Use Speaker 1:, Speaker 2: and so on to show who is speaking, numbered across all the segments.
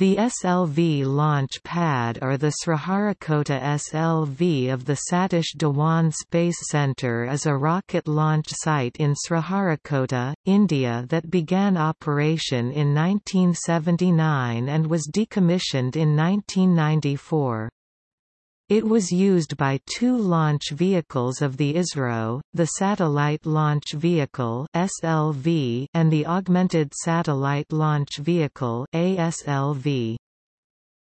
Speaker 1: The SLV launch pad or the Sriharikota SLV of the Satish Dhawan Space Centre is a rocket launch site in Sriharikota, India that began operation in 1979 and was decommissioned in 1994. It was used by two launch vehicles of the ISRO, the Satellite Launch Vehicle (SLV) and the Augmented Satellite Launch Vehicle (ASLV).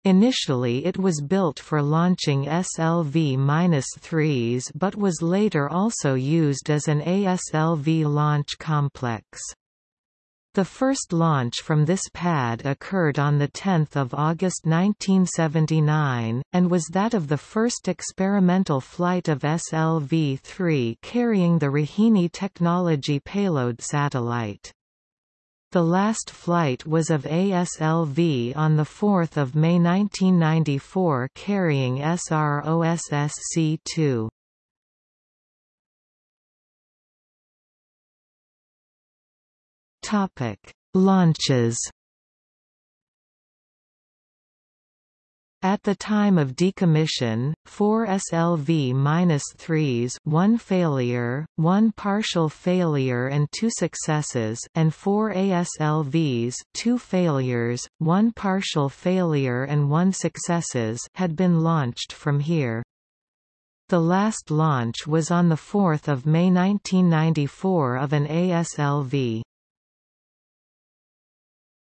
Speaker 1: Initially it was built for launching SLV-3s but was later also used as an ASLV launch complex. The first launch from this pad occurred on 10 August 1979, and was that of the first experimental flight of SLV-3 carrying the Rohini technology payload satellite. The last flight was of ASLV on 4 May 1994 carrying SROSSC-2. Topic: Launches. At the time of decommission, four SLV-3s one failure, one partial failure and two successes and four ASLVs two failures, one partial failure and one successes had been launched from here. The last launch was on 4 May 1994 of an ASLV.